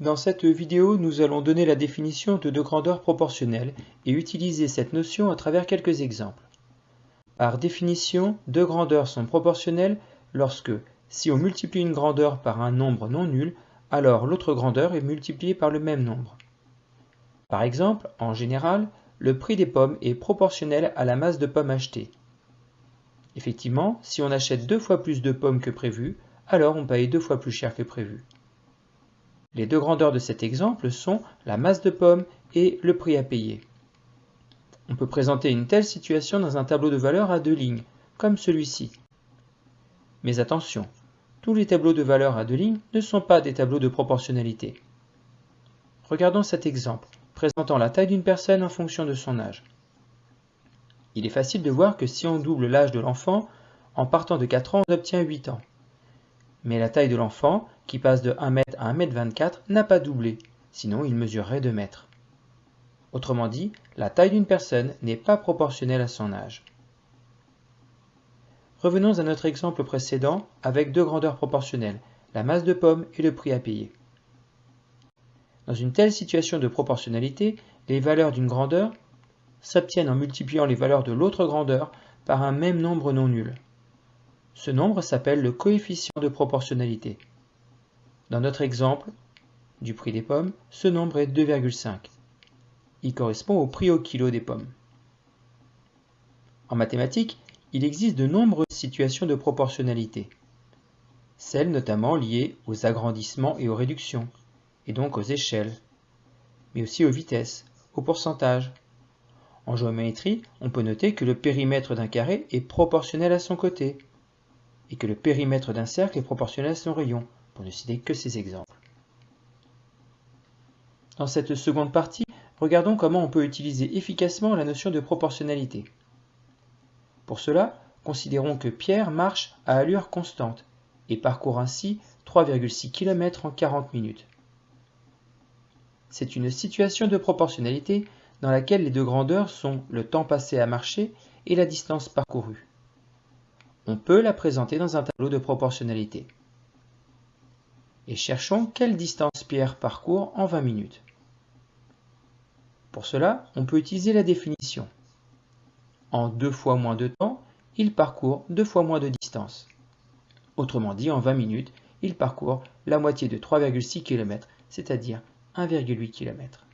Dans cette vidéo, nous allons donner la définition de deux grandeurs proportionnelles et utiliser cette notion à travers quelques exemples. Par définition, deux grandeurs sont proportionnelles lorsque, si on multiplie une grandeur par un nombre non nul, alors l'autre grandeur est multipliée par le même nombre. Par exemple, en général, le prix des pommes est proportionnel à la masse de pommes achetées. Effectivement, si on achète deux fois plus de pommes que prévu, alors on paye deux fois plus cher que prévu. Les deux grandeurs de cet exemple sont la masse de pommes et le prix à payer. On peut présenter une telle situation dans un tableau de valeurs à deux lignes, comme celui-ci. Mais attention, tous les tableaux de valeurs à deux lignes ne sont pas des tableaux de proportionnalité. Regardons cet exemple, présentant la taille d'une personne en fonction de son âge. Il est facile de voir que si on double l'âge de l'enfant, en partant de 4 ans, on obtient 8 ans. Mais la taille de l'enfant, qui passe de 1 m à 1 m 24, n'a pas doublé, sinon il mesurerait 2 mètres. Autrement dit, la taille d'une personne n'est pas proportionnelle à son âge. Revenons à notre exemple précédent avec deux grandeurs proportionnelles, la masse de pommes et le prix à payer. Dans une telle situation de proportionnalité, les valeurs d'une grandeur s'obtiennent en multipliant les valeurs de l'autre grandeur par un même nombre non nul. Ce nombre s'appelle le coefficient de proportionnalité. Dans notre exemple du prix des pommes, ce nombre est 2,5. Il correspond au prix au kilo des pommes. En mathématiques, il existe de nombreuses situations de proportionnalité. Celles notamment liées aux agrandissements et aux réductions, et donc aux échelles, mais aussi aux vitesses, aux pourcentages. En géométrie, on peut noter que le périmètre d'un carré est proportionnel à son côté, et que le périmètre d'un cercle est proportionnel à son rayon, pour ne citer que ces exemples. Dans cette seconde partie, regardons comment on peut utiliser efficacement la notion de proportionnalité. Pour cela, considérons que Pierre marche à allure constante et parcourt ainsi 3,6 km en 40 minutes. C'est une situation de proportionnalité dans laquelle les deux grandeurs sont le temps passé à marcher et la distance parcourue. On peut la présenter dans un tableau de proportionnalité. Et cherchons quelle distance Pierre parcourt en 20 minutes. Pour cela, on peut utiliser la définition. En deux fois moins de temps, il parcourt deux fois moins de distance. Autrement dit, en 20 minutes, il parcourt la moitié de 3,6 km, c'est-à-dire 1,8 km.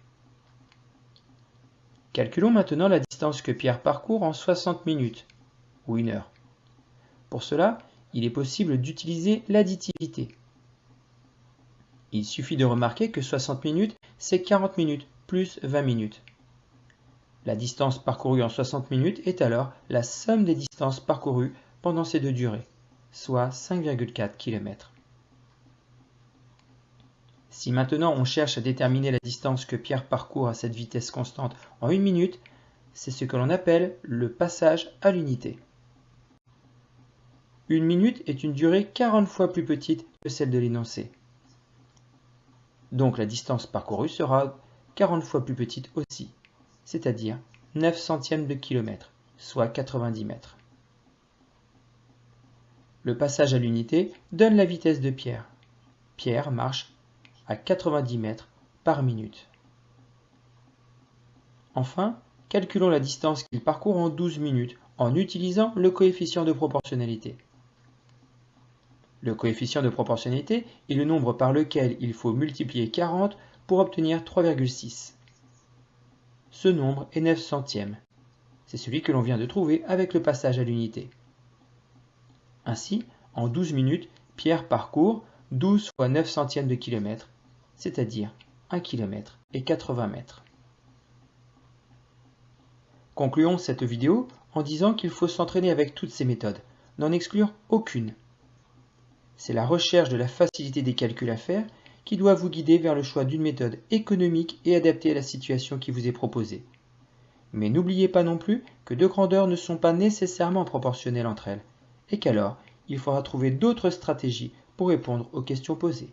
Calculons maintenant la distance que Pierre parcourt en 60 minutes, ou une heure. Pour cela, il est possible d'utiliser l'additivité. Il suffit de remarquer que 60 minutes, c'est 40 minutes plus 20 minutes. La distance parcourue en 60 minutes est alors la somme des distances parcourues pendant ces deux durées, soit 5,4 km. Si maintenant on cherche à déterminer la distance que Pierre parcourt à cette vitesse constante en une minute, c'est ce que l'on appelle le passage à l'unité. Une minute est une durée 40 fois plus petite que celle de l'énoncé. Donc la distance parcourue sera 40 fois plus petite aussi, c'est-à-dire 9 centièmes de kilomètre, soit 90 mètres. Le passage à l'unité donne la vitesse de Pierre. Pierre marche à 90 mètres par minute. Enfin, calculons la distance qu'il parcourt en 12 minutes en utilisant le coefficient de proportionnalité. Le coefficient de proportionnalité est le nombre par lequel il faut multiplier 40 pour obtenir 3,6. Ce nombre est 9 centièmes. C'est celui que l'on vient de trouver avec le passage à l'unité. Ainsi, en 12 minutes, Pierre parcourt 12 fois 9 centièmes de kilomètre, c'est-à-dire 1 km et 80 mètres. Concluons cette vidéo en disant qu'il faut s'entraîner avec toutes ces méthodes, n'en exclure aucune. C'est la recherche de la facilité des calculs à faire qui doit vous guider vers le choix d'une méthode économique et adaptée à la situation qui vous est proposée. Mais n'oubliez pas non plus que deux grandeurs ne sont pas nécessairement proportionnelles entre elles, et qu'alors il faudra trouver d'autres stratégies pour répondre aux questions posées.